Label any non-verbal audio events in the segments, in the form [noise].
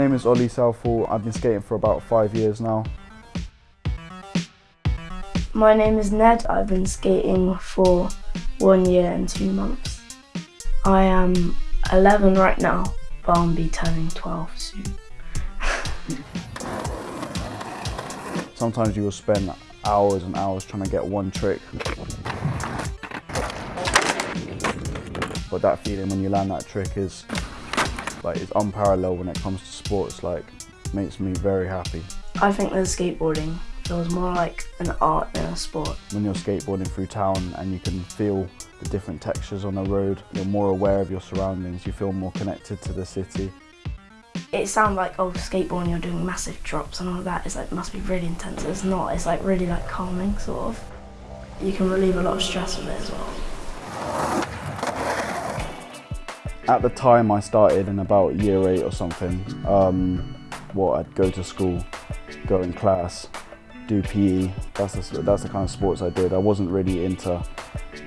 name is Ollie Southall. I've been skating for about five years now. My name is Ned. I've been skating for one year and two months. I am 11 right now, but I'll be turning 12 soon. [laughs] Sometimes you will spend hours and hours trying to get one trick. But that feeling when you land that trick is like it's unparalleled when it comes to sports, like makes me very happy. I think that skateboarding feels more like an art than a sport. When you're skateboarding through town and you can feel the different textures on the road, you're more aware of your surroundings, you feel more connected to the city. It sounds like, oh, skateboarding, you're doing massive drops and all that. It's like, must be really intense. It's not. It's like really like calming, sort of. You can relieve a lot of stress with it as well. At the time I started in about year eight or something, um, what I'd go to school, go in class, do PE. That's the, that's the kind of sports I did. I wasn't really into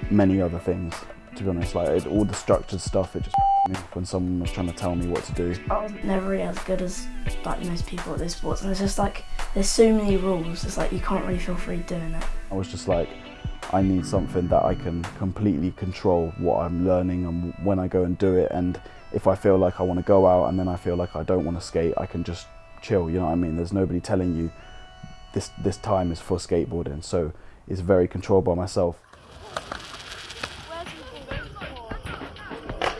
many other things, to be honest. Like it, all the structured stuff, it just me when someone was trying to tell me what to do. I was never really as good as like most people at those sports, and it's just like there's so many rules. It's like you can't really feel free doing it. I was just like, I need something that I can completely control what I'm learning and when I go and do it. And if I feel like I want to go out and then I feel like I don't want to skate, I can just chill. You know what I mean? There's nobody telling you this this time is for skateboarding. So it's very controlled by myself.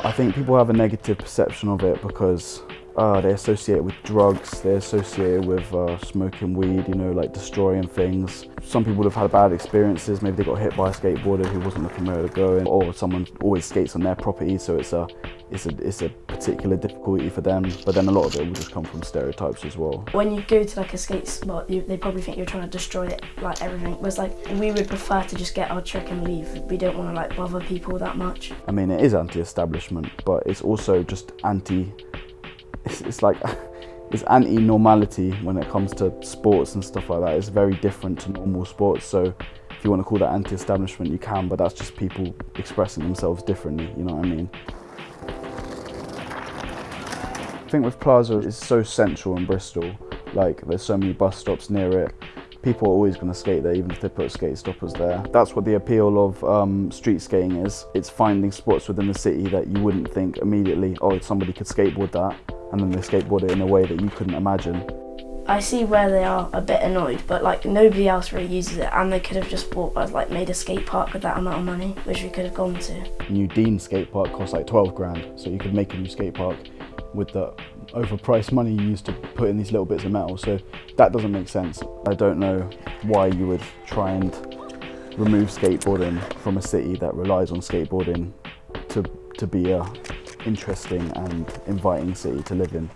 I think people have a negative perception of it because uh, they associate it with drugs, they associate it with uh, smoking weed, you know, like destroying things. Some people have had bad experiences, maybe they got hit by a skateboarder who wasn't looking where to go, or someone always skates on their property, so it's a, it's a, it's a particular difficulty for them. But then a lot of it will just come from stereotypes as well. When you go to like a skate spot, you, they probably think you're trying to destroy it, like everything. Whereas like we would prefer to just get our trick and leave. We don't want to like bother people that much. I mean, it is anti-establishment, but it's also just anti it's, it's like it's anti-normality when it comes to sports and stuff like that. It's very different to normal sports. So if you want to call that anti-establishment, you can, but that's just people expressing themselves differently. You know what I mean? I think with Plaza, it's so central in Bristol. Like there's so many bus stops near it. People are always going to skate there, even if they put skate stoppers there. That's what the appeal of um, street skating is. It's finding spots within the city that you wouldn't think immediately, oh, somebody could skateboard that and then they skateboard it in a way that you couldn't imagine. I see where they are a bit annoyed, but like nobody else really uses it, and they could have just bought like made a skate park with that amount of money, which we could have gone to. New Dean skate park costs like 12 grand, so you could make a new skate park with the overpriced money you used to put in these little bits of metal. So that doesn't make sense. I don't know why you would try and remove skateboarding from a city that relies on skateboarding to to be a interesting and inviting city to live in.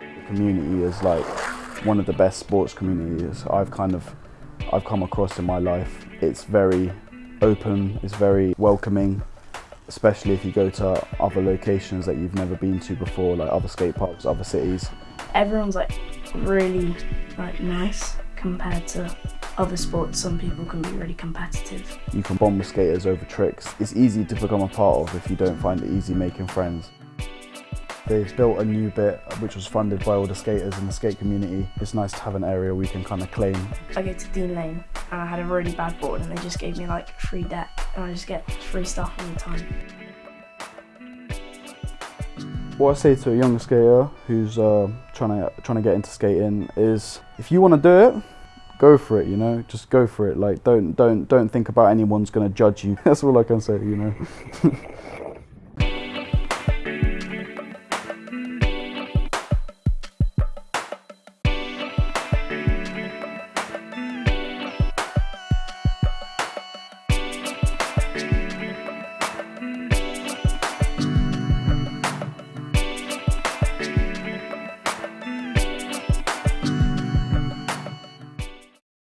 The community is like one of the best sports communities I've kind of I've come across in my life. It's very open, it's very welcoming, especially if you go to other locations that you've never been to before, like other skate parks, other cities. Everyone's like really like nice compared to other sports, some people can be really competitive. You can bond with skaters over tricks. It's easy to become a part of if you don't find it easy making friends. They've built a new bit which was funded by all the skaters in the skate community. It's nice to have an area we can kind of claim. I go to Dean Lane and I had a really bad board and they just gave me like free deck and I just get free stuff all the time. What I say to a young skater who's uh, trying to trying to get into skating is if you want to do it, go for it, you know, just go for it. Like, don't, don't, don't think about anyone's going to judge you. [laughs] That's all I can say, you know. [laughs]